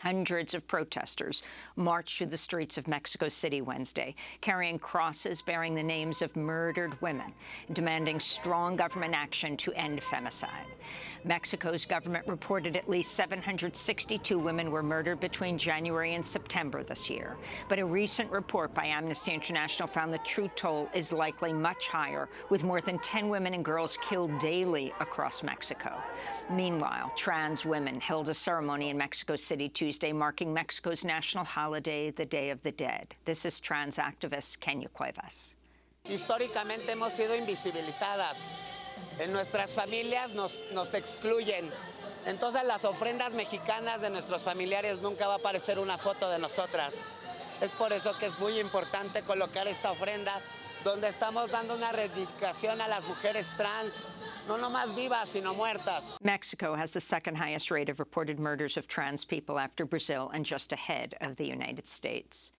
Hundreds of protesters marched through the streets of Mexico City Wednesday, carrying crosses bearing the names of murdered women, demanding strong government action to end femicide. Mexico's government reported at least 762 women were murdered between January and September this year. But a recent report by Amnesty International found the true toll is likely much higher, with more than 10 women and girls killed daily across Mexico. Meanwhile, trans women held a ceremony in Mexico City Tuesday Tuesday, marking Mexico's national holiday, the Day of the Dead. This is trans activist Kenya Cuevas. Históricamente hemos sido invisibilizadas. En nuestras familias nos, nos excluyen. Entonces las ofrendas mexicanas de nuestros familiares nunca va a aparecer una foto de nosotras. Es por eso que es muy importante colocar esta ofrenda donde estamos dando una reivindicación a las mujeres trans, no nomás vivas, sino muertas. Mexico has the second highest rate of reported murders of trans people after Brazil and just ahead of the United States.